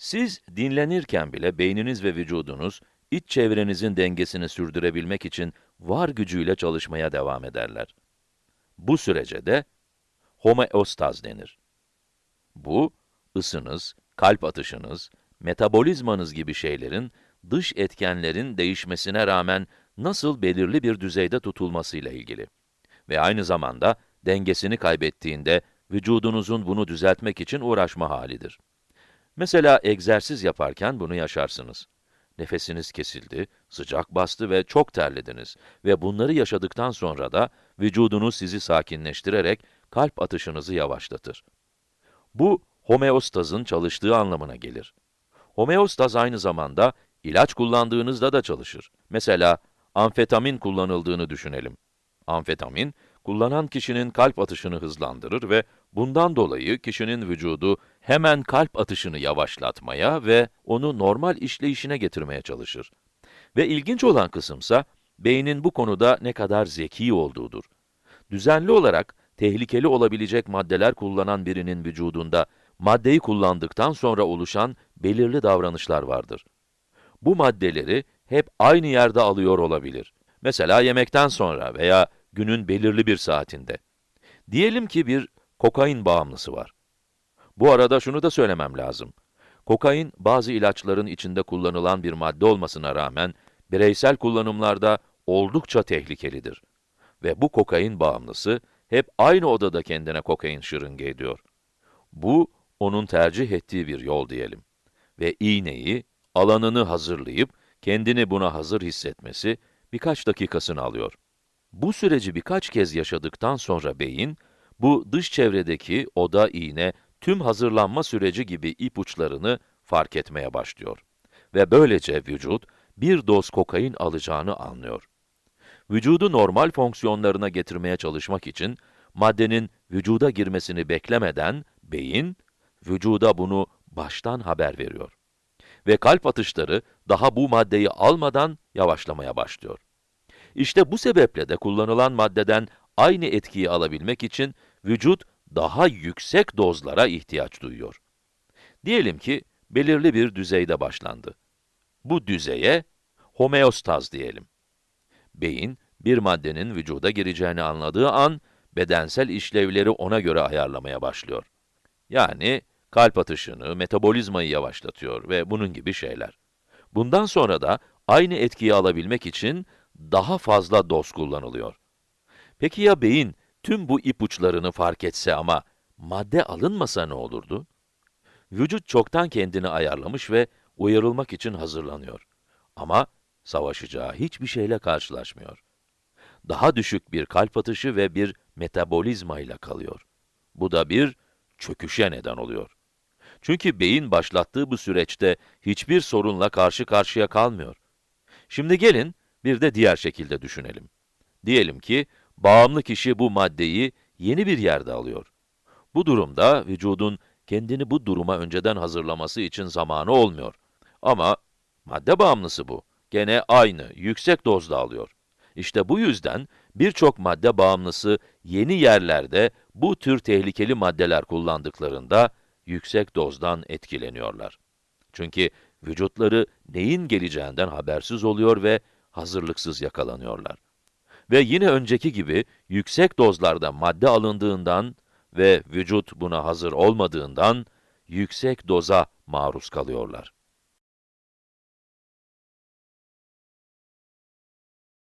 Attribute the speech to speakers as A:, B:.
A: Siz dinlenirken bile beyniniz ve vücudunuz, iç çevrenizin dengesini sürdürebilmek için var gücüyle çalışmaya devam ederler. Bu sürece de homeostaz denir. Bu, ısınız, kalp atışınız, metabolizmanız gibi şeylerin dış etkenlerin değişmesine rağmen nasıl belirli bir düzeyde tutulmasıyla ilgili. Ve aynı zamanda dengesini kaybettiğinde vücudunuzun bunu düzeltmek için uğraşma halidir. Mesela egzersiz yaparken bunu yaşarsınız. Nefesiniz kesildi, sıcak bastı ve çok terlediniz ve bunları yaşadıktan sonra da vücudunuz sizi sakinleştirerek kalp atışınızı yavaşlatır. Bu, homeostazın çalıştığı anlamına gelir. Homeostaz aynı zamanda ilaç kullandığınızda da çalışır. Mesela amfetamin kullanıldığını düşünelim. Amfetamin, kullanan kişinin kalp atışını hızlandırır ve bundan dolayı kişinin vücudu hemen kalp atışını yavaşlatmaya ve onu normal işleyişine getirmeye çalışır. Ve ilginç olan kısımsa, beynin bu konuda ne kadar zeki olduğudur. Düzenli olarak tehlikeli olabilecek maddeler kullanan birinin vücudunda, maddeyi kullandıktan sonra oluşan belirli davranışlar vardır. Bu maddeleri hep aynı yerde alıyor olabilir. Mesela yemekten sonra veya günün belirli bir saatinde. Diyelim ki bir kokain bağımlısı var. Bu arada şunu da söylemem lazım. Kokain, bazı ilaçların içinde kullanılan bir madde olmasına rağmen, bireysel kullanımlarda oldukça tehlikelidir. Ve bu kokain bağımlısı, hep aynı odada kendine kokain şırınga ediyor. Bu, onun tercih ettiği bir yol diyelim. Ve iğneyi, alanını hazırlayıp, kendini buna hazır hissetmesi, birkaç dakikasını alıyor. Bu süreci birkaç kez yaşadıktan sonra beyin, bu dış çevredeki oda, iğne, tüm hazırlanma süreci gibi ipuçlarını fark etmeye başlıyor. Ve böylece vücut, bir doz kokain alacağını anlıyor. Vücudu normal fonksiyonlarına getirmeye çalışmak için, maddenin vücuda girmesini beklemeden, beyin, vücuda bunu baştan haber veriyor. Ve kalp atışları, daha bu maddeyi almadan yavaşlamaya başlıyor. İşte bu sebeple de kullanılan maddeden aynı etkiyi alabilmek için vücut daha yüksek dozlara ihtiyaç duyuyor. Diyelim ki belirli bir düzeyde başlandı. Bu düzeye homeostaz diyelim. Beyin, bir maddenin vücuda gireceğini anladığı an, bedensel işlevleri ona göre ayarlamaya başlıyor. Yani kalp atışını, metabolizmayı yavaşlatıyor ve bunun gibi şeyler. Bundan sonra da aynı etkiyi alabilmek için daha fazla doz kullanılıyor. Peki ya beyin tüm bu ipuçlarını fark etse ama madde alınmasa ne olurdu? Vücut çoktan kendini ayarlamış ve uyarılmak için hazırlanıyor. Ama savaşacağı hiçbir şeyle karşılaşmıyor. Daha düşük bir kalp atışı ve bir metabolizma ile kalıyor. Bu da bir çöküşe neden oluyor. Çünkü beyin başlattığı bu süreçte hiçbir sorunla karşı karşıya kalmıyor. Şimdi gelin bir de diğer şekilde düşünelim. Diyelim ki, bağımlı kişi bu maddeyi yeni bir yerde alıyor. Bu durumda vücudun kendini bu duruma önceden hazırlaması için zamanı olmuyor. Ama madde bağımlısı bu. Gene aynı, yüksek dozda alıyor. İşte bu yüzden birçok madde bağımlısı yeni yerlerde bu tür tehlikeli maddeler kullandıklarında yüksek dozdan etkileniyorlar. Çünkü vücutları neyin geleceğinden habersiz oluyor ve hazırlıksız yakalanıyorlar. Ve yine önceki gibi yüksek dozlarda madde alındığından ve vücut buna hazır olmadığından yüksek doza maruz kalıyorlar.